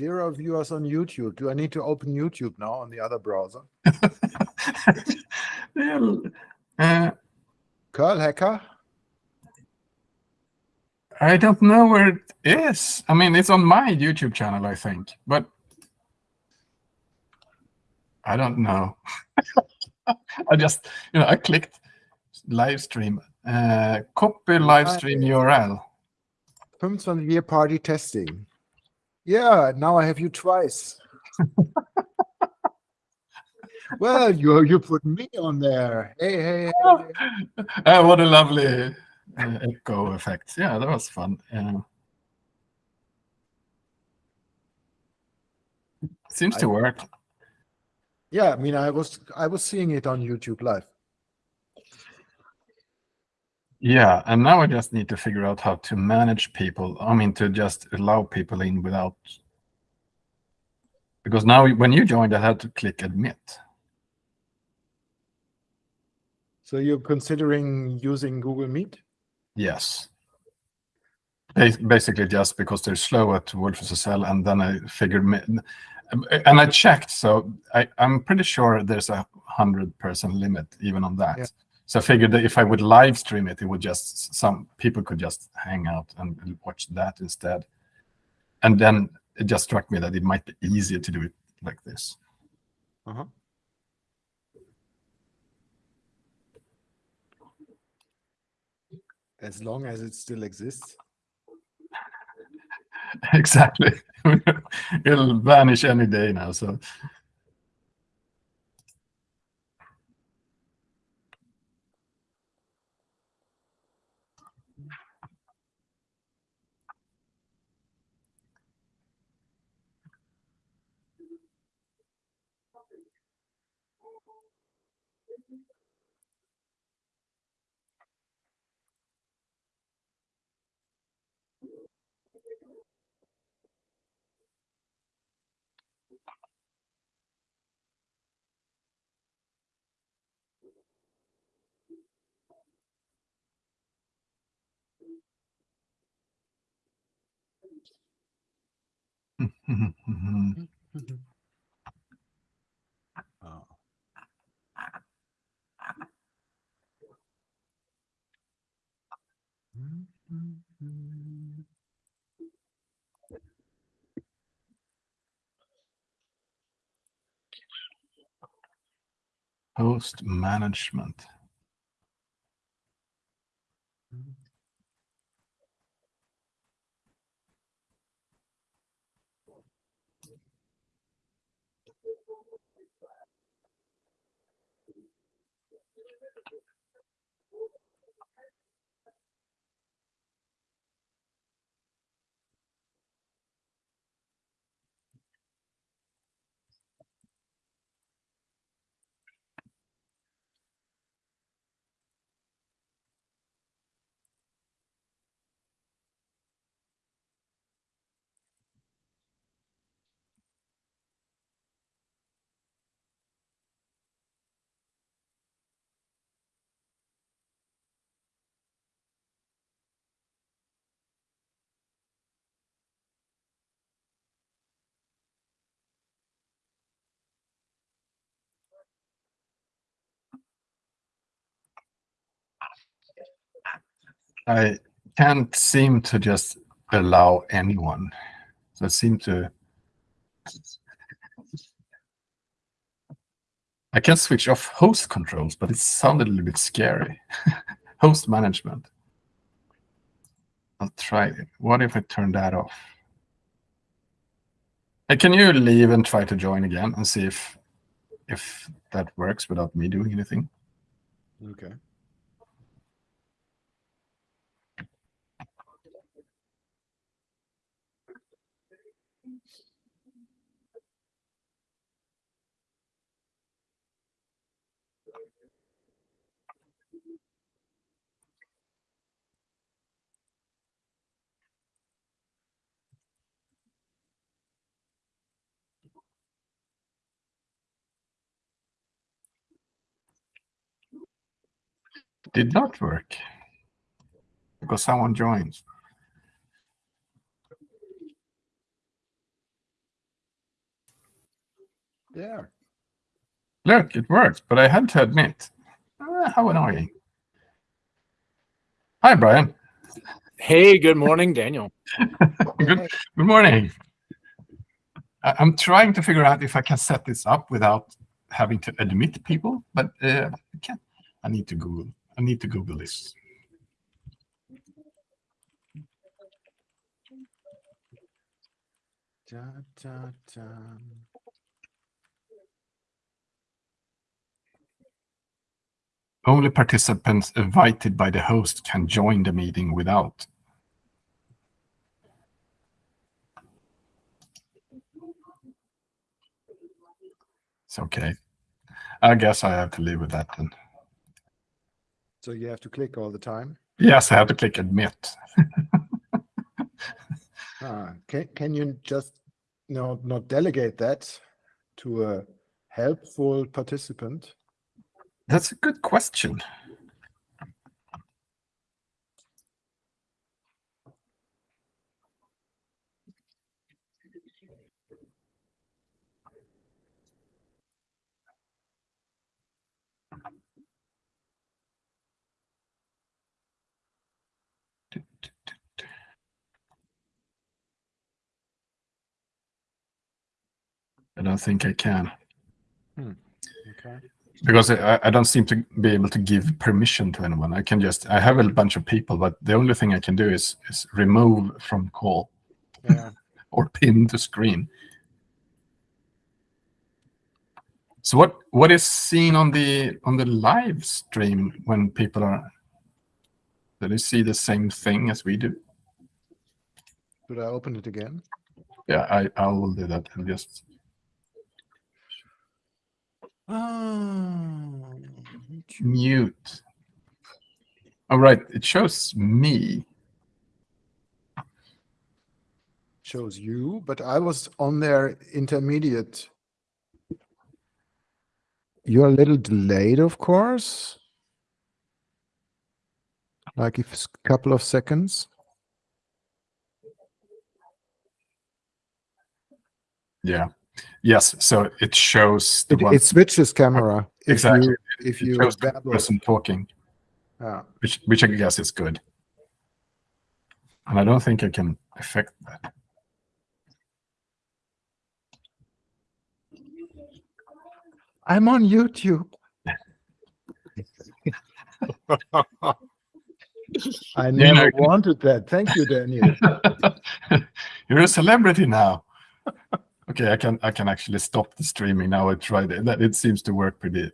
Zero viewers on YouTube. Do I need to open YouTube now on the other browser? well, uh, Curl Hacker? I don't know where it is. I mean, it's on my YouTube channel, I think, but I don't know. I just, you know, I clicked live stream, uh, copy live stream URL. 25 year party testing. Yeah, now I have you twice. well, you you put me on there. Hey, hey, hey. Uh, what a lovely uh, echo effect. Yeah, that was fun. Uh, seems to I- work. Yeah, I mean, I was I was seeing it on YouTube live. Yeah, and now I just need to figure out how to manage people. I mean, to just allow people in without... Because now when you joined, I had to click admit. So you're considering using Google Meet? Yes. Basically just because they're slow at WolfSSL, and then I figured... And I checked, so I, I'm pretty sure there's a 100-person limit even on that. Yeah. So I figured that if I would live stream it, it would just some people could just hang out and watch that instead. And then it just struck me that it might be easier to do it like this. Uh-huh. As long as it still exists. exactly. It'll vanish any day now. So Oh. host management. I can't seem to just allow anyone. So I seem to. I can switch off host controls, but it sounded a little bit scary. host management. I'll try it. What if I turn that off? Hey, can you leave and try to join again and see if if that works without me doing anything? Okay. Did not work because someone joins. Yeah. Look, it worked, but I had to admit, ah, how annoying. Hi, Brian. Hey, good morning, Daniel. Good, good morning. I- I'm trying to figure out if I can set this up without having to admit people, but uh, I can't. I need to Google. I need to Google this. Da, da, da. Only participants invited by the host can join the meeting without. It's okay. I guess I have to live with that then. So you have to click all the time. Yes, I have to click admit. Ah, can can you just no not delegate that to a helpful participant? That's a good question. Don't think I can. Hmm, okay. because I, I don't seem to be able to give permission to anyone. I can just I have a bunch of people, but the only thing I can do is is remove from call Yeah. or pin to screen. So what what is seen on the on the live stream when people are do they see the same thing as we do? Should I open it again? Yeah, I I will do that and just Ah, mute. All right, it shows me. shows you, but I was on their intermediate. You're a little delayed, of course. Like if a couple of seconds. Yeah. Yes, so it shows the It, one it switches camera. if Exactly. You, if it you shows the person talking. Yeah. which which I guess is good. And I don't think I can affect that. I'm on YouTube. I never you can- wanted that. Thank you, Daniel. You're a celebrity now. Okay, I can I can actually stop the streaming now. I tried it. That it seems to work pretty